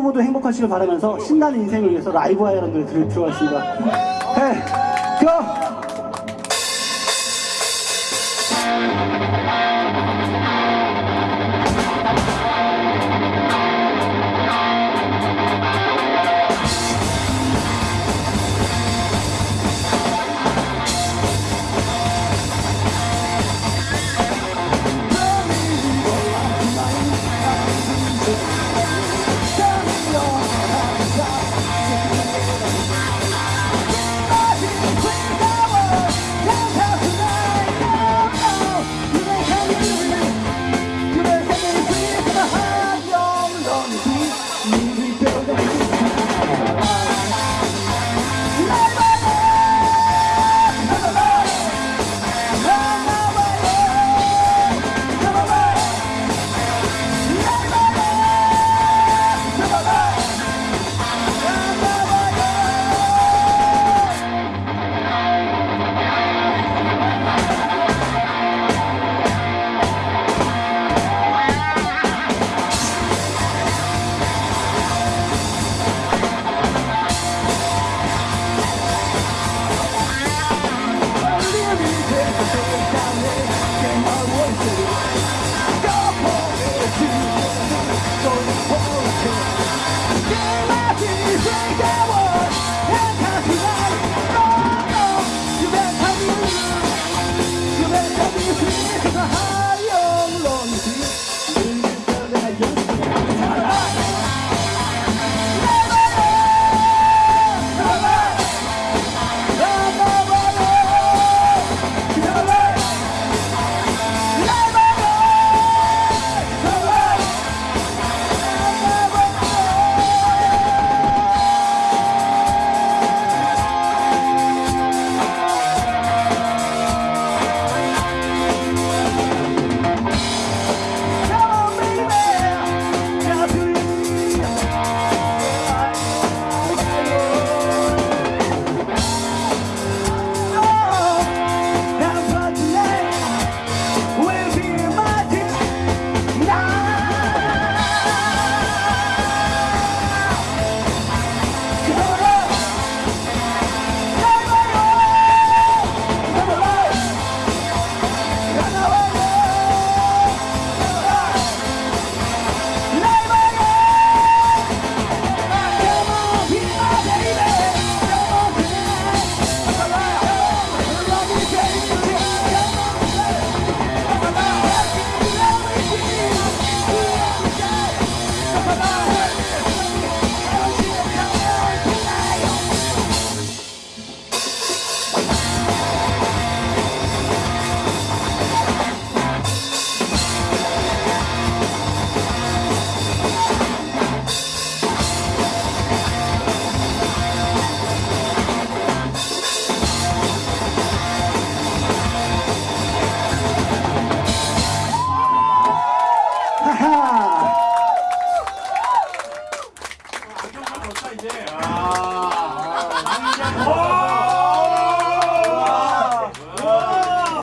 모두 행복하시길 바라면서 신나는 인생을 위해서 라이브 들, 들어왔습니다. 네, 고! 이제. 아. 아. 뭐.